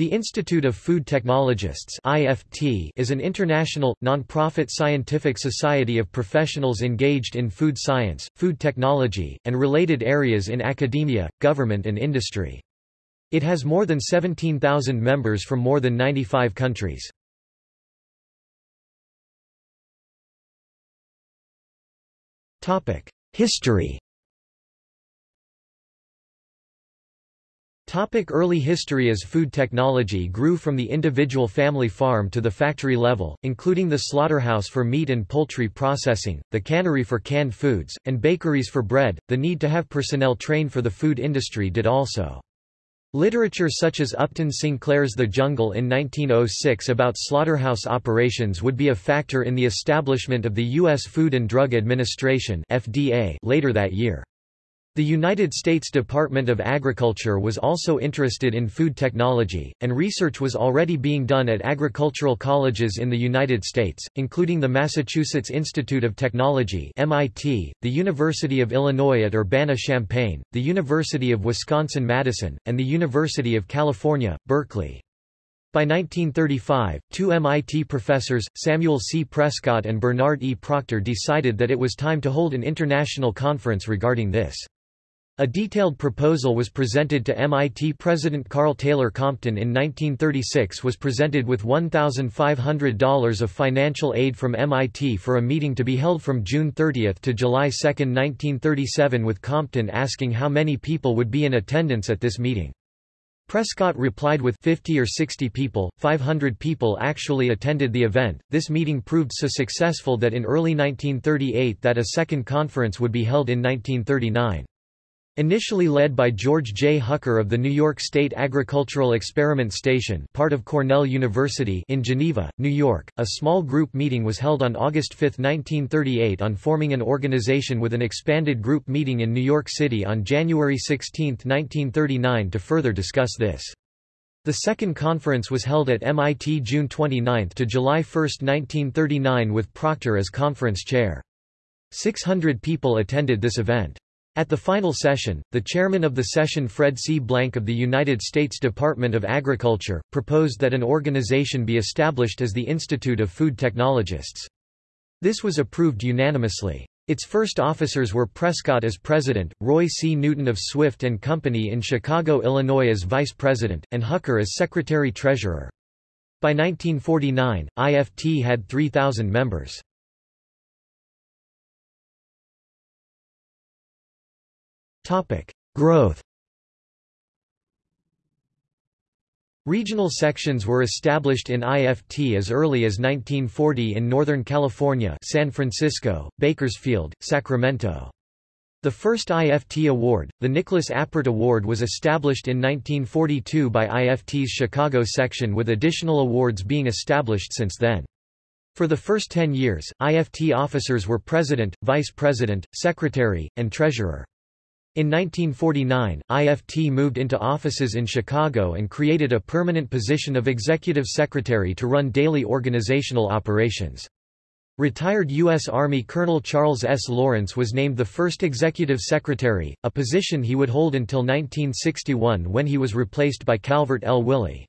The Institute of Food Technologists (IFT) is an international, non-profit scientific society of professionals engaged in food science, food technology, and related areas in academia, government and industry. It has more than 17,000 members from more than 95 countries. History Topic early history As food technology grew from the individual family farm to the factory level, including the slaughterhouse for meat and poultry processing, the cannery for canned foods, and bakeries for bread, the need to have personnel trained for the food industry did also. Literature such as Upton Sinclair's The Jungle in 1906 about slaughterhouse operations would be a factor in the establishment of the U.S. Food and Drug Administration later that year. The United States Department of Agriculture was also interested in food technology, and research was already being done at agricultural colleges in the United States, including the Massachusetts Institute of Technology MIT, the University of Illinois at Urbana-Champaign, the University of Wisconsin-Madison, and the University of California, Berkeley. By 1935, two MIT professors, Samuel C. Prescott and Bernard E. Proctor decided that it was time to hold an international conference regarding this. A detailed proposal was presented to MIT President Karl Taylor Compton in 1936 was presented with $1,500 of financial aid from MIT for a meeting to be held from June 30 to July 2, 1937 with Compton asking how many people would be in attendance at this meeting. Prescott replied with 50 or 60 people, 500 people actually attended the event. This meeting proved so successful that in early 1938 that a second conference would be held in 1939. Initially led by George J. Hucker of the New York State Agricultural Experiment Station part of Cornell University in Geneva, New York, a small group meeting was held on August 5, 1938 on forming an organization with an expanded group meeting in New York City on January 16, 1939 to further discuss this. The second conference was held at MIT June 29 to July 1, 1939 with Proctor as conference chair. 600 people attended this event. At the final session, the chairman of the session Fred C. Blanck of the United States Department of Agriculture, proposed that an organization be established as the Institute of Food Technologists. This was approved unanimously. Its first officers were Prescott as president, Roy C. Newton of Swift Company in Chicago, Illinois as vice president, and Hucker as secretary-treasurer. By 1949, IFT had 3,000 members. Topic: Growth. Regional sections were established in IFT as early as 1940 in Northern California, San Francisco, Bakersfield, Sacramento. The first IFT award, the Nicholas Appert Award was established in 1942 by IFT's Chicago section with additional awards being established since then. For the first 10 years, IFT officers were president, vice president, secretary, and treasurer. In 1949, IFT moved into offices in Chicago and created a permanent position of executive secretary to run daily organizational operations. Retired U.S. Army Colonel Charles S. Lawrence was named the first executive secretary, a position he would hold until 1961 when he was replaced by Calvert L. Willey.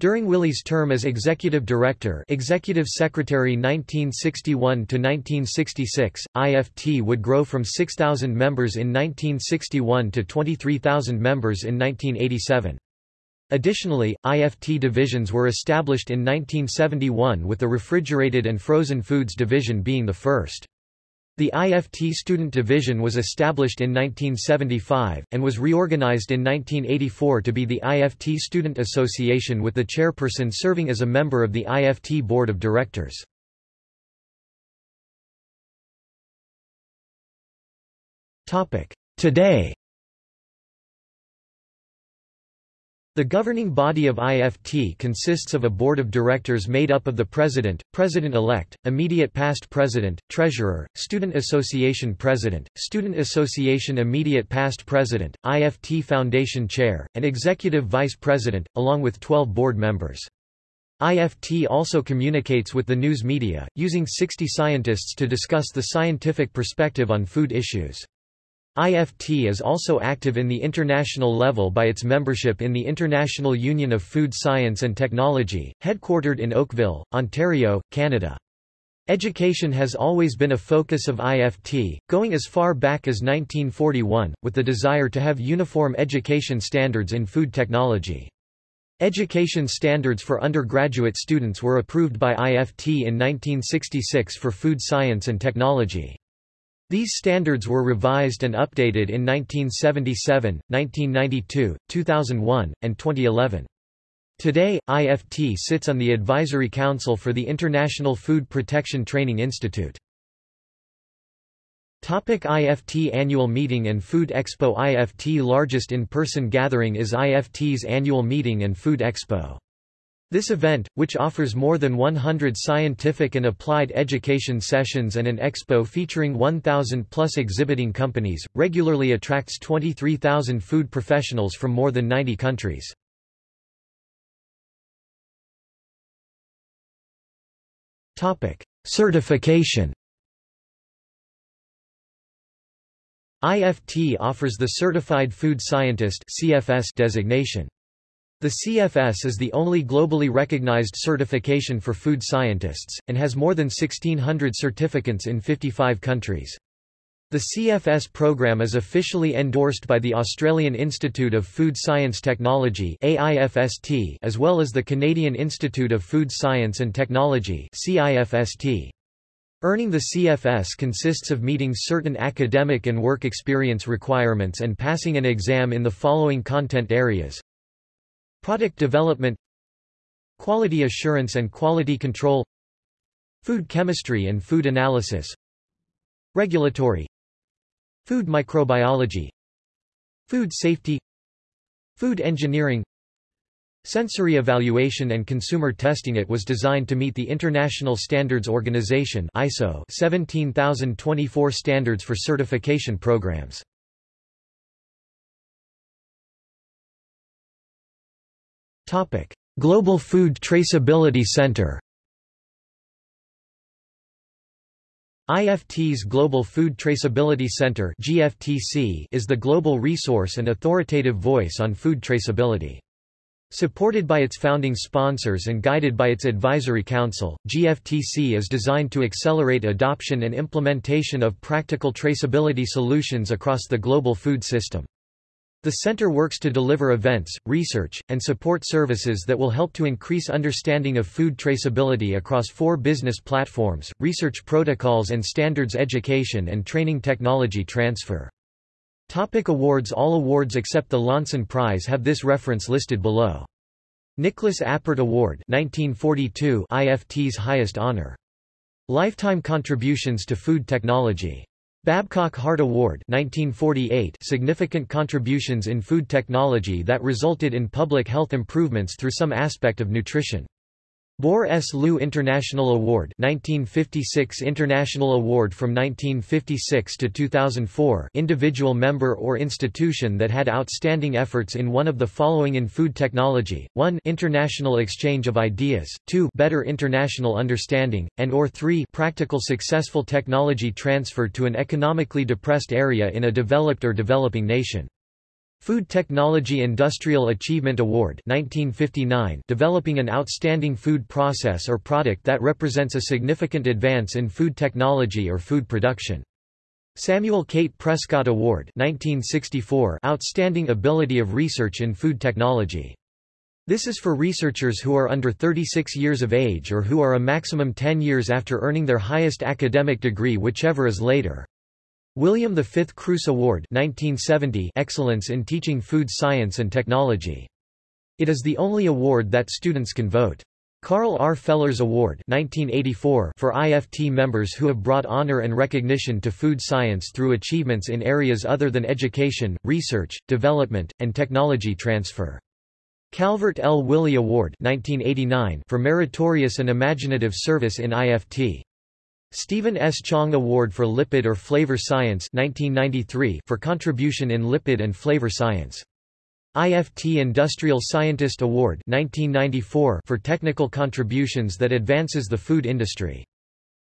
During Willey's term as executive director executive secretary 1961 to 1966, IFT would grow from 6,000 members in 1961 to 23,000 members in 1987. Additionally, IFT divisions were established in 1971 with the refrigerated and frozen foods division being the first. The IFT Student Division was established in 1975, and was reorganized in 1984 to be the IFT Student Association with the chairperson serving as a member of the IFT Board of Directors. Today The governing body of IFT consists of a board of directors made up of the president, president-elect, immediate past president, treasurer, student association president, student association immediate past president, IFT foundation chair, and executive vice president, along with 12 board members. IFT also communicates with the news media, using 60 scientists to discuss the scientific perspective on food issues. IFT is also active in the international level by its membership in the International Union of Food Science and Technology, headquartered in Oakville, Ontario, Canada. Education has always been a focus of IFT, going as far back as 1941, with the desire to have uniform education standards in food technology. Education standards for undergraduate students were approved by IFT in 1966 for food science and technology. These standards were revised and updated in 1977, 1992, 2001, and 2011. Today, IFT sits on the Advisory Council for the International Food Protection Training Institute. Topic IFT Annual Meeting and Food Expo IFT largest in-person gathering is IFT's annual meeting and Food Expo. This event, which offers more than 100 scientific and applied education sessions and an expo featuring 1,000-plus exhibiting companies, regularly attracts 23,000 food professionals from more than 90 countries. Certification IFT offers the Certified Food Scientist designation. The CFS is the only globally recognized certification for food scientists, and has more than 1,600 certificates in 55 countries. The CFS program is officially endorsed by the Australian Institute of Food Science Technology as well as the Canadian Institute of Food Science and Technology Earning the CFS consists of meeting certain academic and work experience requirements and passing an exam in the following content areas Product development Quality assurance and quality control Food chemistry and food analysis Regulatory Food microbiology Food safety Food engineering Sensory evaluation and consumer testing It was designed to meet the International Standards Organization ISO 17024 standards for certification programs. Global Food Traceability Center IFT's Global Food Traceability Center GFTC is the global resource and authoritative voice on food traceability. Supported by its founding sponsors and guided by its advisory council, GFTC is designed to accelerate adoption and implementation of practical traceability solutions across the global food system. The center works to deliver events, research, and support services that will help to increase understanding of food traceability across four business platforms, research protocols and standards education and training technology transfer. Topic awards All awards except the Loncin Prize have this reference listed below. Nicholas Appert Award 1942 IFT's highest honor. Lifetime contributions to food technology Babcock Hart Award 1948 significant contributions in food technology that resulted in public health improvements through some aspect of nutrition. Bor S. Luh International Award 1956 International Award from 1956 to 2004 individual member or institution that had outstanding efforts in one of the following in food technology, 1 international exchange of ideas, 2 better international understanding, and or 3 practical successful technology transfer to an economically depressed area in a developed or developing nation. Food Technology Industrial Achievement Award 1959 developing an outstanding food process or product that represents a significant advance in food technology or food production. Samuel Cate Prescott Award 1964 outstanding ability of research in food technology. This is for researchers who are under 36 years of age or who are a maximum 10 years after earning their highest academic degree whichever is later. William V. Cruess Award 1970 Excellence in Teaching Food Science and Technology. It is the only award that students can vote. Carl R. Fellers Award 1984 for IFT members who have brought honor and recognition to food science through achievements in areas other than education, research, development, and technology transfer. Calvert L. Willey Award 1989 for meritorious and imaginative service in IFT. Stephen S. Chang Award for Lipid or Flavor Science 1993 for contribution in lipid and flavor science. IFT Industrial Scientist Award 1994 for technical contributions that advances the food industry.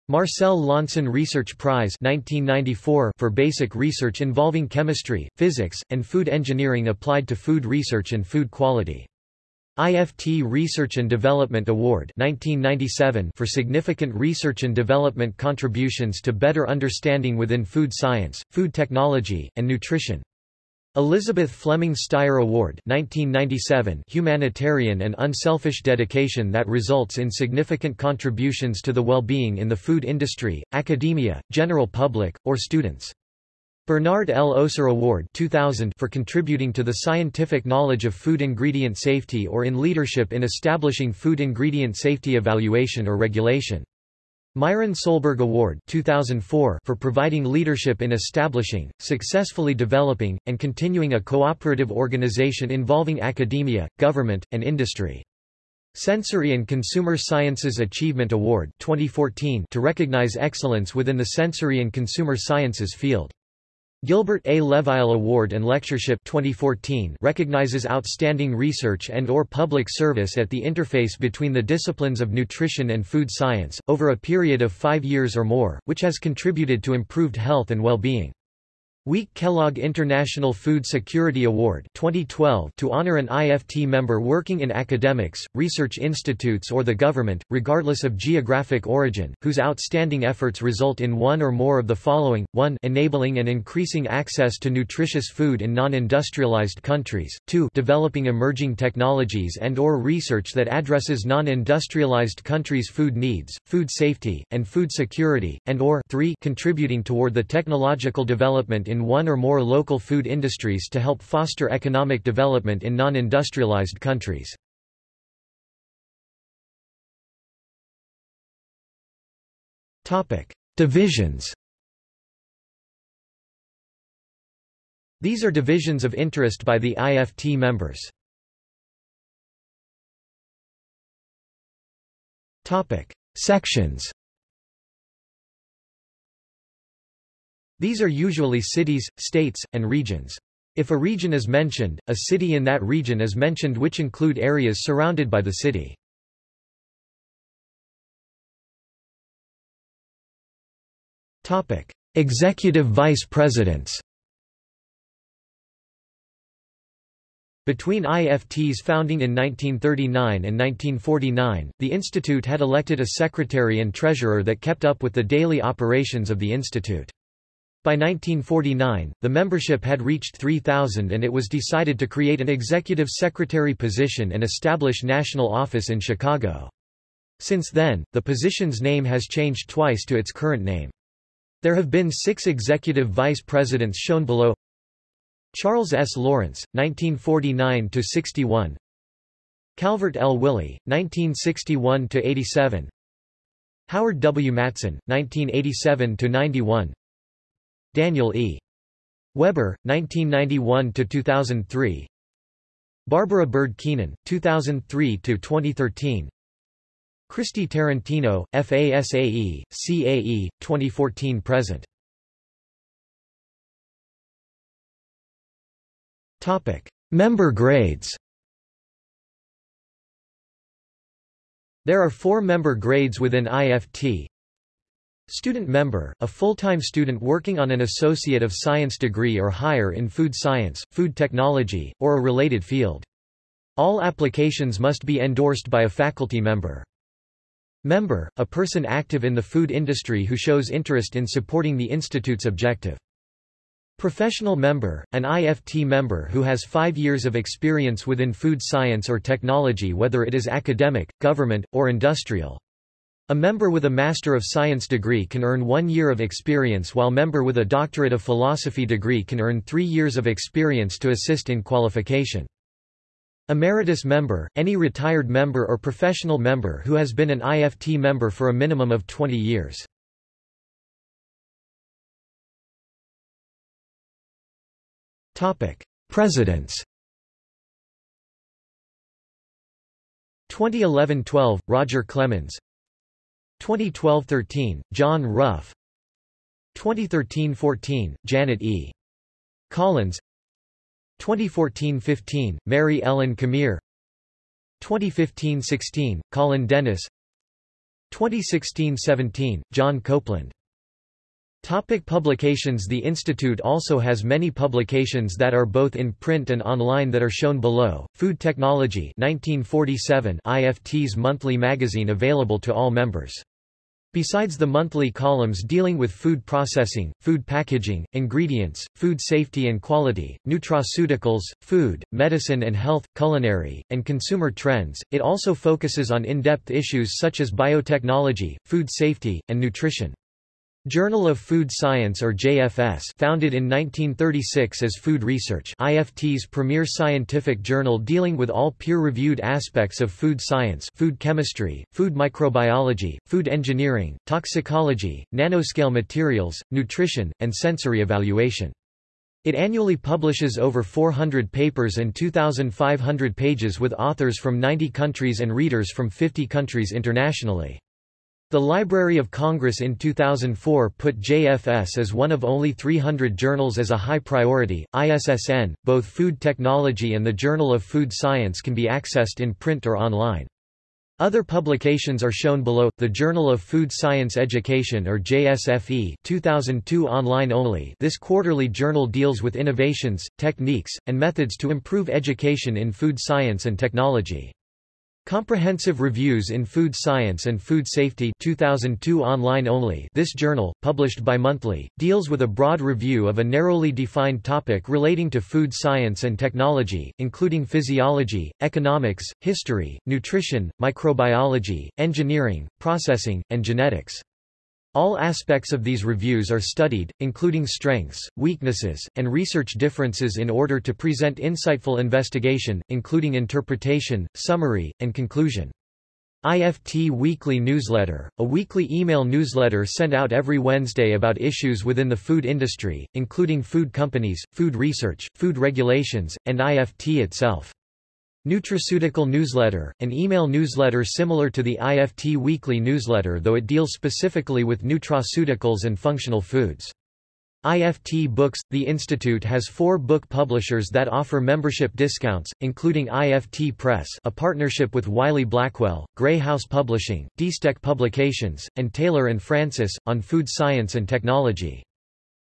Marcel Loncin Research Prize 1994 for basic research involving chemistry, physics, and food engineering applied to food research and food quality. IFT Research and Development Award 1997 for significant research and development contributions to better understanding within food science, food technology, and nutrition. Elizabeth Fleming Stier Award 1997 humanitarian and unselfish dedication that results in significant contributions to the well-being in the food industry, academia, general public, or students. Bernard L. Oser Award 2000 for contributing to the scientific knowledge of food ingredient safety or in leadership in establishing food ingredient safety evaluation or regulation. Myron Solberg Award 2004 for providing leadership in establishing, successfully developing, and continuing a cooperative organization involving academia, government, and industry. Sensory and Consumer Sciences Achievement Award 2014 to recognize excellence within the sensory and consumer sciences field. Gilbert A. Leveille Award and Lectureship 2014 recognizes outstanding research and or public service at the interface between the disciplines of nutrition and food science, over a period of five years or more, which has contributed to improved health and well-being. Week Kellogg International Food Security Award 2012 to honor an IFT member working in academics, research institutes or the government, regardless of geographic origin, whose outstanding efforts result in one or more of the following, 1 enabling and increasing access to nutritious food in non-industrialized countries, 2 developing emerging technologies and or research that addresses non-industrialized countries' food needs, food safety, and food security, and or. 3 contributing toward the technological development in one or more local food industries to help foster economic development in non-industrialized countries. Divisions These are divisions of interest by the IFT members. Sections These are usually cities, states, and regions. If a region is mentioned, a city in that region is mentioned which include areas surrounded by the city. Executive vice presidents Between IFT's founding in 1939 and 1949, the institute had elected a secretary and treasurer that kept up with the daily operations of the institute. By 1949, the membership had reached 3,000 and it was decided to create an executive secretary position and establish national office in Chicago. Since then, the position's name has changed twice to its current name. There have been six executive vice presidents shown below Charles S. Lawrence, 1949–61 Calvert L. Willey, 1961–87 Howard W. Matson, 1987–91 Daniel E. Weber, 1991–2003 Barbara Byrd Keenan, 2003–2013 Christy Tarantino, FASAE, CAE, 2014–present Member grades. There are four member grades within IFT, Student member, a full-time student working on an Associate of Science degree or higher in food science, food technology, or a related field. All applications must be endorsed by a faculty member. Member, a person active in the food industry who shows interest in supporting the institute's objective. Professional member, an IFT member who has five years of experience within food science or technology whether it is academic, government, or industrial. A member with a Master of Science degree can earn one year of experience while member with a Doctorate of Philosophy degree can earn three years of experience to assist in qualification. Emeritus member, any retired member or professional member who has been an IFT member for a minimum of 20 years. Presidents 2011–12, Roger Clemens 2012–13, John Ruff 2013–14, Janet E. Collins 2014–15, Mary Ellen Camire 2015–16, Colin Dennis 2016-17, John Coupland. Topic publications The Institute also has many publications that are both in print and online that are shown below. Food Technology 1947 IFT's monthly magazine available to all members. Besides the monthly columns dealing with food processing, food packaging, ingredients, food safety and quality, nutraceuticals, food, medicine and health, culinary, and consumer trends, it also focuses on in-depth issues such as biotechnology, food safety, and nutrition. Journal of Food Science or JFS founded in 1936 as Food Research IFT's premier scientific journal dealing with all peer-reviewed aspects of food science food chemistry, food microbiology, food engineering, toxicology, nanoscale materials, nutrition, and sensory evaluation. It annually publishes over 400 papers and 2,500 pages with authors from 90 countries and readers from 50 countries internationally. The Library of Congress in 2004 put JFS as one of only 300 journals as a high priority. ISSN, both Food Technology and the Journal of Food Science can be accessed in print or online. Other publications are shown below. The Journal of Food Science Education or JSFE 2002 online only. This quarterly journal deals with innovations, techniques, and methods to improve education in food science and technology. Comprehensive Reviews in Food Science and Food Safety 2002 online only This journal, published bi-monthly, deals with a broad review of a narrowly defined topic relating to food science and technology, including physiology, economics, history, nutrition, microbiology, engineering, processing, and genetics. All aspects of these reviews are studied, including strengths, weaknesses, and research differences in order to present insightful investigation, including interpretation, summary, and conclusion. IFT Weekly Newsletter, a weekly email newsletter sent out every Wednesday about issues within the food industry, including food companies, food research, food regulations, and IFT itself. Nutraceutical Newsletter, an email newsletter similar to the IFT Weekly Newsletter though it deals specifically with nutraceuticals and functional foods. IFT Books – The Institute has four book publishers that offer membership discounts, including IFT Press a partnership with Wiley Blackwell, Grey House Publishing, DEStech Publications, and Taylor & Francis, on food science and technology.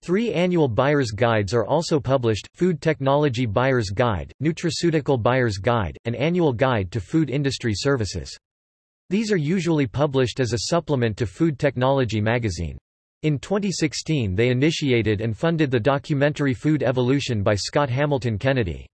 Three annual buyer's guides are also published, Food Technology Buyer's Guide, Nutraceutical Buyer's Guide, and Annual Guide to Food Industry Services. These are usually published as a supplement to Food Technology magazine. In 2016 they initiated and funded the documentary Food Evolution by Scott Hamilton Kennedy.